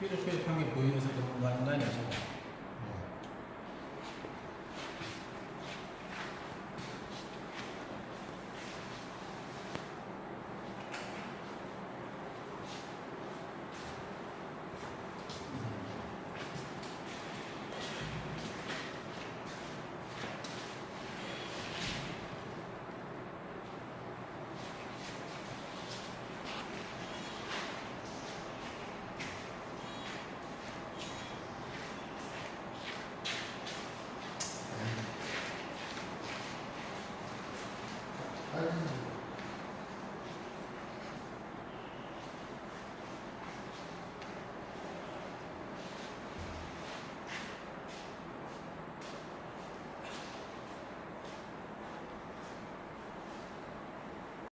삐뚤삐뚤한 게 보이면서 그런 거 아닌가 싶어요. I